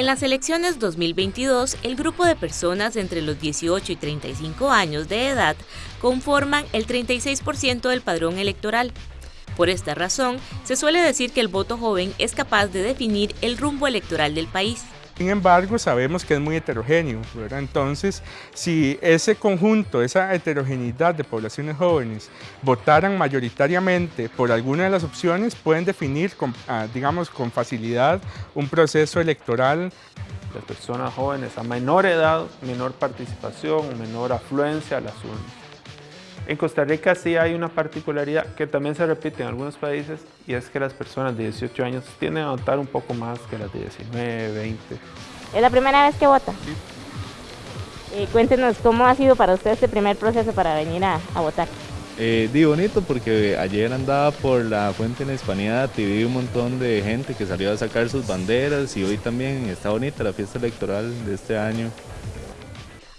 En las elecciones 2022, el grupo de personas entre los 18 y 35 años de edad conforman el 36% del padrón electoral. Por esta razón, se suele decir que el voto joven es capaz de definir el rumbo electoral del país. Sin embargo, sabemos que es muy heterogéneo, Entonces, si ese conjunto, esa heterogeneidad de poblaciones jóvenes votaran mayoritariamente por alguna de las opciones, pueden definir, con, ah, digamos, con facilidad un proceso electoral. Las personas jóvenes a menor edad, menor participación, menor afluencia a las urnas. En Costa Rica sí hay una particularidad que también se repite en algunos países y es que las personas de 18 años tienden a votar un poco más que las de 19, 20. ¿Es la primera vez que vota? Sí. Eh, cuéntenos cómo ha sido para usted este primer proceso para venir a, votar. Eh, di bonito porque ayer andaba por la fuente en Hispanidad y vi un montón de gente que salió a sacar sus banderas y hoy también está bonita la fiesta electoral de este año.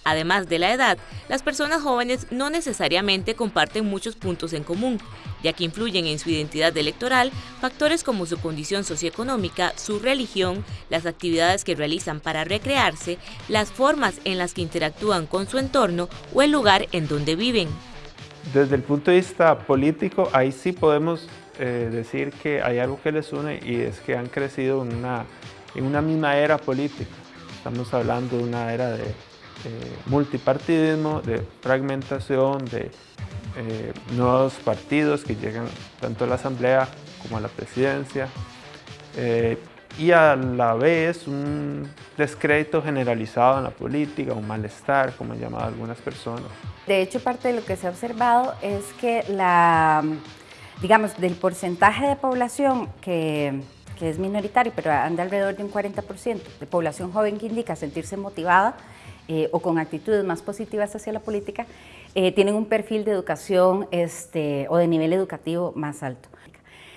Además de la edad, las personas jóvenes no necesariamente comparten muchos puntos en común, ya que influyen en su identidad electoral factores como su condición socioeconómica, su religión, las actividades que realizan para recrearse, las formas en las que interactúan con su entorno o el lugar en donde viven. Desde el punto de vista político, ahí sí podemos eh, decir que hay algo que les une y es que han crecido en una, en una misma era política. Estamos hablando de una era de multipartidismo, de fragmentación, de eh, nuevos partidos que llegan tanto a la Asamblea como a la Presidencia eh, y a la vez un descrédito generalizado en la política, un malestar, como han llamado algunas personas. De hecho, parte de lo que se ha observado es que la, digamos, del porcentaje de población que, que es minoritario, pero anda alrededor de un 40% de población joven que indica sentirse motivada, eh, o con actitudes más positivas hacia la política, eh, tienen un perfil de educación este, o de nivel educativo más alto.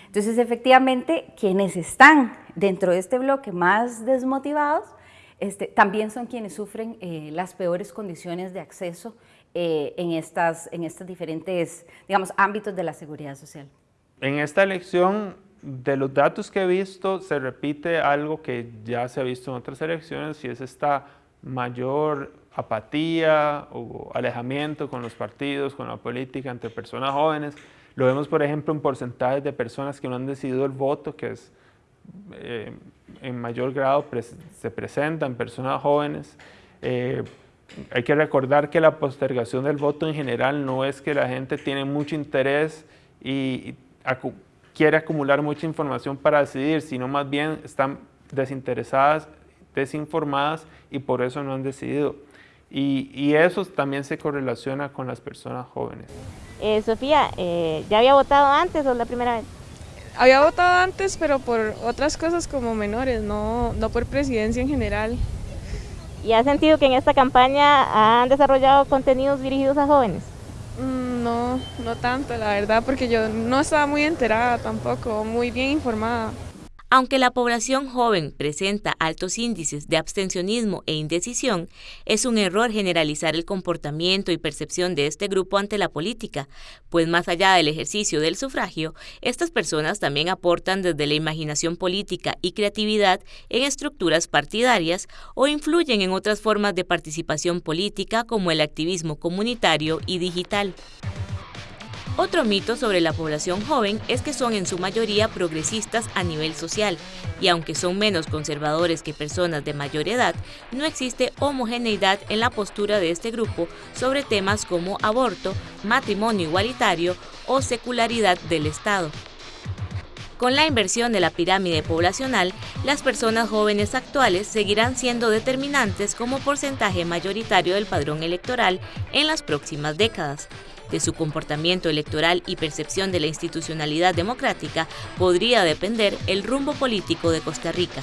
Entonces, efectivamente, quienes están dentro de este bloque más desmotivados, este, también son quienes sufren eh, las peores condiciones de acceso en, estas, en estos diferentes, digamos, ámbitos de la seguridad social. En esta elección, de los datos que he visto, se repite algo que ya se ha visto en otras elecciones y es esta mayor apatía o alejamiento con los partidos, con la política entre personas jóvenes. Lo vemos, por ejemplo, en porcentajes de personas que no han decidido el voto, que es eh, en mayor grado se presentan personas jóvenes. Eh, hay que recordar que la postergación del voto en general no es que la gente tiene mucho interés y quiere acumular mucha información para decidir, sino más bien están desinteresadas desinformadas y por eso no han decidido. Y, eso también se correlaciona con las personas jóvenes. Eh, Sofía, eh, ¿ya había votado antes o es la primera vez? Había votado antes, pero por otras cosas como menores, no, no por presidencia en general. ¿Y ha sentido que en esta campaña han desarrollado contenidos dirigidos a jóvenes? Mm, no, no tanto, la verdad, porque yo no estaba muy enterada tampoco, muy bien informada. Aunque la población joven presenta altos índices de abstencionismo e indecisión, es un error generalizar el comportamiento y percepción de este grupo ante la política, pues más allá del ejercicio del sufragio, estas personas también aportan desde la imaginación política y creatividad en estructuras partidarias o influyen en otras formas de participación política como el activismo comunitario y digital. Otro mito sobre la población joven es que son en su mayoría progresistas a nivel social, y aunque son menos conservadores que personas de mayor edad, no existe homogeneidad en la postura de este grupo sobre temas como aborto, matrimonio igualitario o secularidad del Estado. Con la inversión de la pirámide poblacional, las personas jóvenes actuales seguirán siendo determinantes como porcentaje mayoritario del padrón electoral en las próximas décadas de su comportamiento electoral y percepción de la institucionalidad democrática podría depender el rumbo político de Costa Rica.